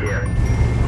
here.